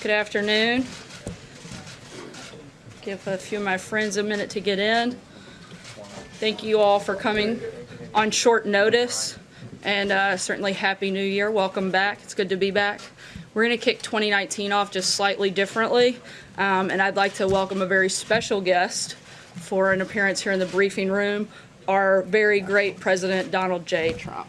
Good afternoon. Give a few of my friends a minute to get in. Thank you all for coming on short notice, and uh, certainly Happy New Year. Welcome back. It's good to be back. We're going to kick 2019 off just slightly differently, um, and I'd like to welcome a very special guest for an appearance here in the briefing room, our very great President Donald J. Trump.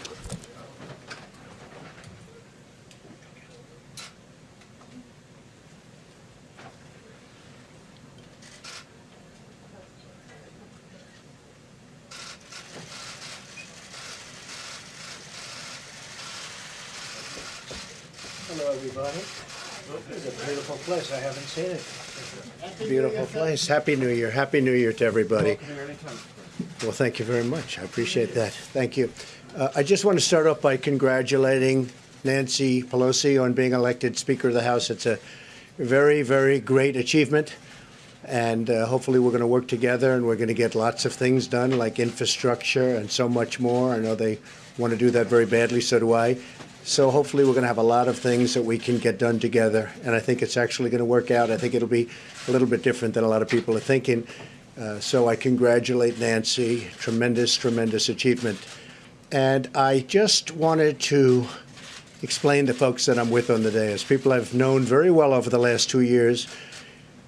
Hello, everybody. It's a beautiful place. I haven't seen it. Beautiful place. Happy New Year. Happy New Year to everybody. Well, thank you very much. I appreciate that. Thank you. Uh, I just want to start off by congratulating Nancy Pelosi on being elected Speaker of the House. It's a very, very great achievement. And uh, hopefully, we're going to work together and we're going to get lots of things done, like infrastructure and so much more. I know they want to do that very badly, so do I. So hopefully we're going to have a lot of things that we can get done together, and I think it's actually going to work out. I think it'll be a little bit different than a lot of people are thinking. Uh, so I congratulate Nancy. Tremendous, tremendous achievement. And I just wanted to explain to folks that I'm with on the day as people I've known very well over the last two years,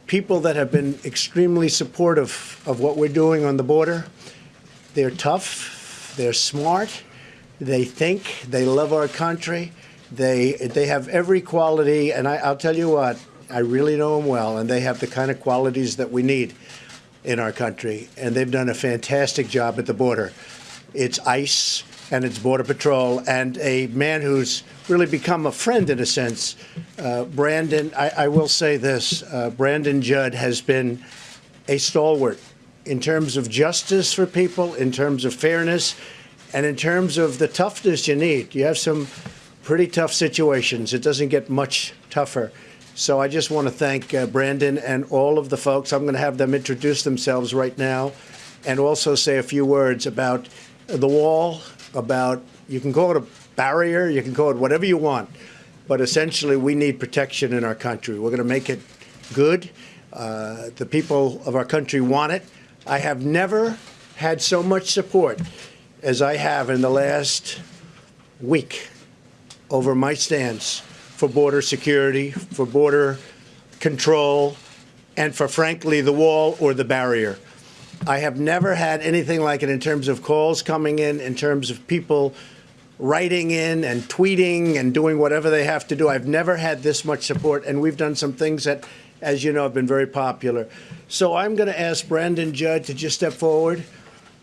people that have been extremely supportive of what we're doing on the border. They're tough, they're smart, they think, they love our country, they they have every quality, and I, I'll tell you what, I really know them well, and they have the kind of qualities that we need in our country, and they've done a fantastic job at the border. It's ICE and it's Border Patrol, and a man who's really become a friend in a sense, uh, Brandon. I, I, will say this: uh, Brandon Judd has been a stalwart in terms of justice for people, in terms of fairness and in terms of the toughness you need, you have some pretty tough situations. It doesn't get much tougher. So I just want to thank uh, Brandon and all of the folks. I'm going to have them introduce themselves right now and also say a few words about the wall, about you can call it a barrier, you can call it whatever you want. But essentially, we need protection in our country. We're going to make it good. Uh, the people of our country want it. I have never had so much support as I have in the last week over my stance for border security, for border control, and for, frankly, the wall or the barrier. I have never had anything like it in terms of calls coming in, in terms of people writing in and tweeting and doing whatever they have to do. I've never had this much support, and we've done some things that, as you know, have been very popular. So I'm going to ask Brandon Judd to just step forward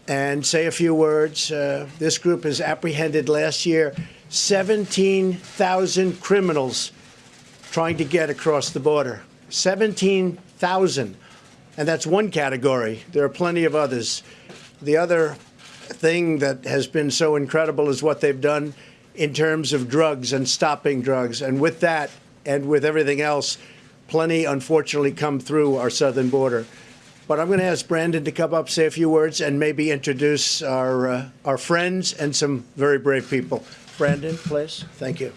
and say a few words. Uh, this group has apprehended last year 17,000 criminals trying to get across the border. 17,000. And that's one category. There are plenty of others. The other thing that has been so incredible is what they've done in terms of drugs and stopping drugs. And with that, and with everything else, plenty unfortunately come through our southern border. But I'm going to ask Brandon to come up, say a few words, and maybe introduce our uh, our friends and some very brave people. Brandon, please. Thank you.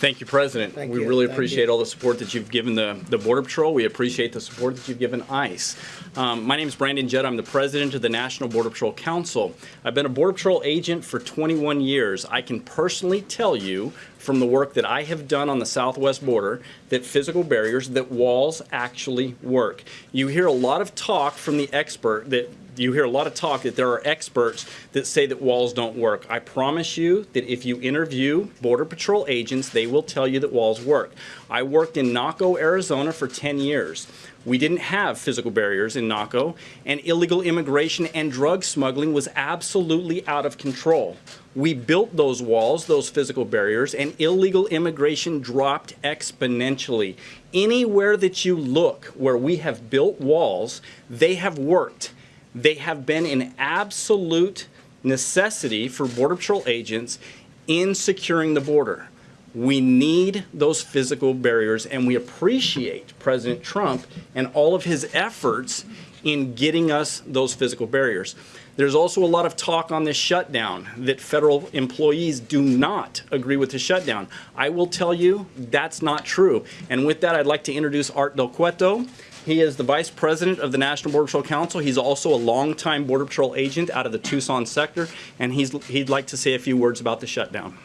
Thank you, President. Thank we you. really Thank appreciate you. all the support that you've given the, the Border Patrol. We appreciate the support that you've given ICE. Um, my name is Brandon Judd. I'm the president of the National Border Patrol Council. I've been a Border Patrol agent for 21 years. I can personally tell you from the work that I have done on the southwest border that physical barriers, that walls actually work. You hear a lot of talk from the expert that you hear a lot of talk that there are experts that say that walls don't work. I promise you that if you interview Border Patrol agents, they will tell you that walls work. I worked in Naco, Arizona for 10 years. We didn't have physical barriers in Naco, and illegal immigration and drug smuggling was absolutely out of control. We built those walls, those physical barriers, and illegal immigration dropped exponentially. Anywhere that you look where we have built walls, they have worked. They have been an absolute necessity for Border Patrol agents in securing the border. We need those physical barriers, and we appreciate President Trump and all of his efforts in getting us those physical barriers. There's also a lot of talk on this shutdown that federal employees do not agree with the shutdown. I will tell you that's not true. And with that, I'd like to introduce Art Del Cueto. He is the Vice President of the National Border Patrol Council. He's also a longtime Border Patrol agent out of the Tucson sector, and he'd like to say a few words about the shutdown.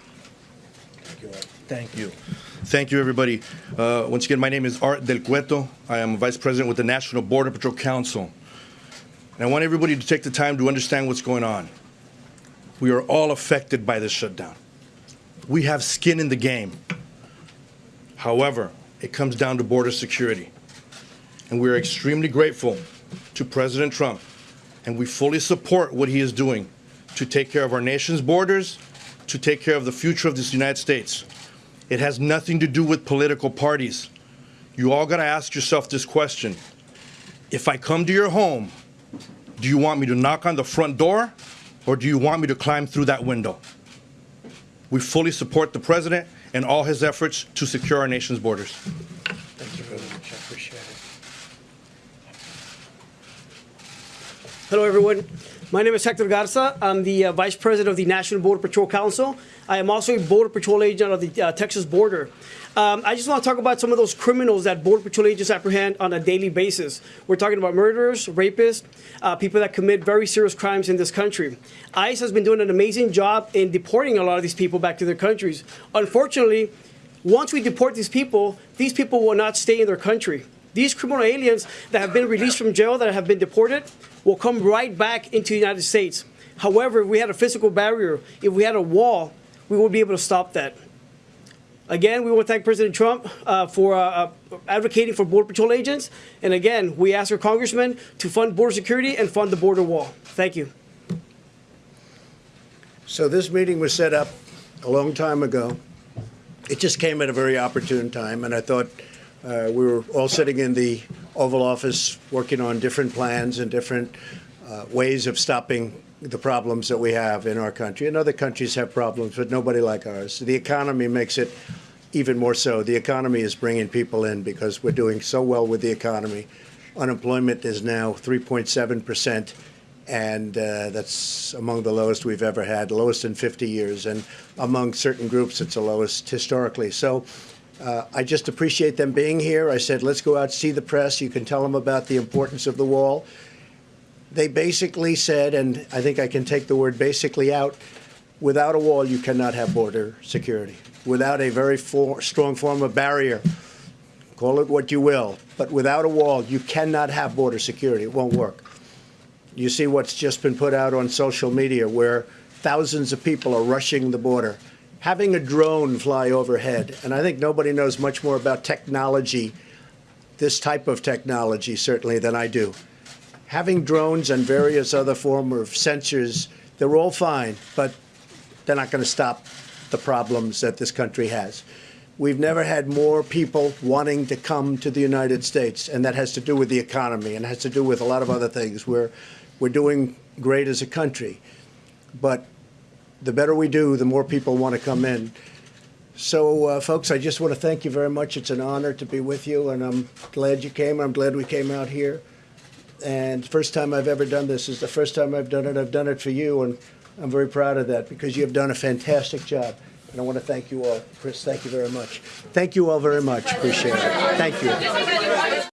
Thank you. Thank you, everybody. Uh, once again, my name is Art Del Cueto. I am Vice President with the National Border Patrol Council. And I want everybody to take the time to understand what's going on. We are all affected by this shutdown. We have skin in the game. However, it comes down to border security. And we are extremely grateful to President Trump, and we fully support what he is doing to take care of our nation's borders, to take care of the future of this United States. It has nothing to do with political parties. You all got to ask yourself this question. If I come to your home, do you want me to knock on the front door or do you want me to climb through that window? We fully support the president and all his efforts to secure our nation's borders. Thank you very much. I appreciate it. Hello, everyone. My name is Hector Garza. I'm the uh, Vice President of the National Border Patrol Council. I am also a Border Patrol agent of the uh, Texas border. Um, I just want to talk about some of those criminals that Border Patrol agents apprehend on a daily basis. We're talking about murderers, rapists, uh, people that commit very serious crimes in this country. ICE has been doing an amazing job in deporting a lot of these people back to their countries. Unfortunately, once we deport these people, these people will not stay in their country. These criminal aliens that have been released from jail, that have been deported, will come right back into the United States. However, if we had a physical barrier, if we had a wall, we would be able to stop that. Again, we want to thank President Trump uh, for uh, uh, advocating for Border Patrol agents. And again, we ask our congressmen to fund border security and fund the border wall. Thank you. So this meeting was set up a long time ago. It just came at a very opportune time, and I thought uh, we were all sitting in the Oval Office working on different plans and different uh, ways of stopping the problems that we have in our country. And other countries have problems, but nobody like ours. The economy makes it even more so. The economy is bringing people in because we're doing so well with the economy. Unemployment is now 3.7 percent and uh, that's among the lowest we've ever had, lowest in 50 years, and among certain groups, it's the lowest historically. So uh, I just appreciate them being here. I said, let's go out, see the press. You can tell them about the importance of the wall. They basically said, and I think I can take the word basically out, without a wall, you cannot have border security. Without a very for, strong form of barrier, call it what you will, but without a wall, you cannot have border security. It won't work. You see what's just been put out on social media where thousands of people are rushing the border. Having a drone fly overhead, and I think nobody knows much more about technology, this type of technology certainly, than I do. Having drones and various other form of sensors, they're all fine, but they're not going to stop the problems that this country has. We've never had more people wanting to come to the United States, and that has to do with the economy and has to do with a lot of other things. We're, we're doing great as a country, but the better we do, the more people want to come in. So, uh, folks, I just want to thank you very much. It's an honor to be with you, and I'm glad you came. I'm glad we came out here. And first time I've ever done this is the first time I've done it. I've done it for you, and I'm very proud of that because you have done a fantastic job. And I want to thank you all. Chris, thank you very much. Thank you all very much. Appreciate it. Thank you.